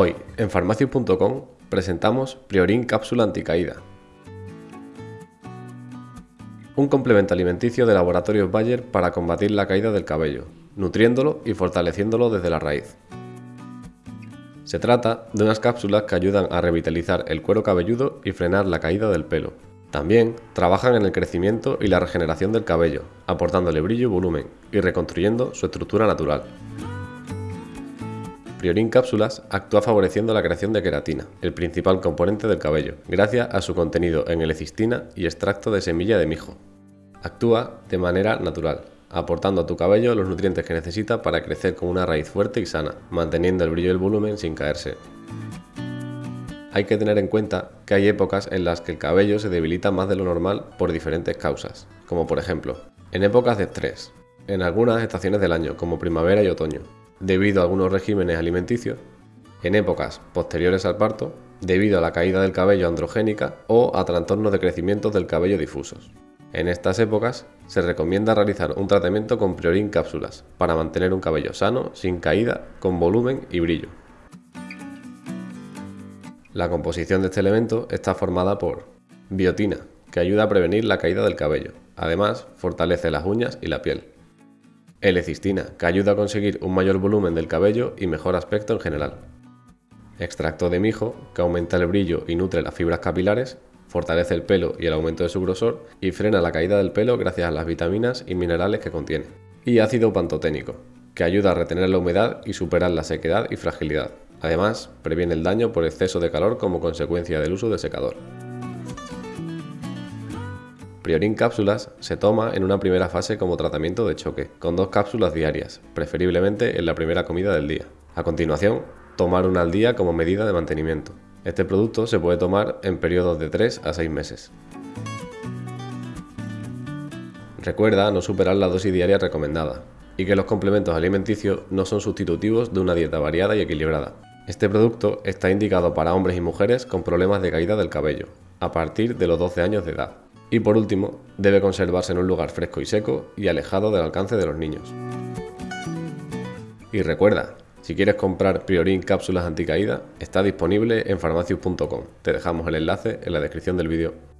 Hoy, en farmacius.com, presentamos Priorin Cápsula Anticaída. Un complemento alimenticio de Laboratorios Bayer para combatir la caída del cabello, nutriéndolo y fortaleciéndolo desde la raíz. Se trata de unas cápsulas que ayudan a revitalizar el cuero cabelludo y frenar la caída del pelo. También trabajan en el crecimiento y la regeneración del cabello, aportándole brillo y volumen y reconstruyendo su estructura natural. Priorin Cápsulas actúa favoreciendo la creación de queratina, el principal componente del cabello, gracias a su contenido en L-cistina y extracto de semilla de mijo. Actúa de manera natural, aportando a tu cabello los nutrientes que necesita para crecer con una raíz fuerte y sana, manteniendo el brillo y el volumen sin caerse. Hay que tener en cuenta que hay épocas en las que el cabello se debilita más de lo normal por diferentes causas, como por ejemplo, en épocas de estrés, en algunas estaciones del año, como primavera y otoño, debido a algunos regímenes alimenticios, en épocas posteriores al parto, debido a la caída del cabello androgénica o a trastornos de crecimiento del cabello difusos. En estas épocas se recomienda realizar un tratamiento con Priorin cápsulas para mantener un cabello sano, sin caída, con volumen y brillo. La composición de este elemento está formada por biotina, que ayuda a prevenir la caída del cabello. Además, fortalece las uñas y la piel. L-cistina, que ayuda a conseguir un mayor volumen del cabello y mejor aspecto en general. Extracto de mijo, que aumenta el brillo y nutre las fibras capilares, fortalece el pelo y el aumento de su grosor y frena la caída del pelo gracias a las vitaminas y minerales que contiene. Y ácido pantoténico, que ayuda a retener la humedad y superar la sequedad y fragilidad. Además, previene el daño por exceso de calor como consecuencia del uso de secador. Priorin cápsulas se toma en una primera fase como tratamiento de choque, con dos cápsulas diarias, preferiblemente en la primera comida del día. A continuación, tomar una al día como medida de mantenimiento. Este producto se puede tomar en periodos de 3 a 6 meses. Recuerda no superar la dosis diaria recomendada y que los complementos alimenticios no son sustitutivos de una dieta variada y equilibrada. Este producto está indicado para hombres y mujeres con problemas de caída del cabello, a partir de los 12 años de edad. Y por último, debe conservarse en un lugar fresco y seco y alejado del alcance de los niños. Y recuerda, si quieres comprar Priorin cápsulas anticaída, está disponible en farmacius.com. Te dejamos el enlace en la descripción del vídeo.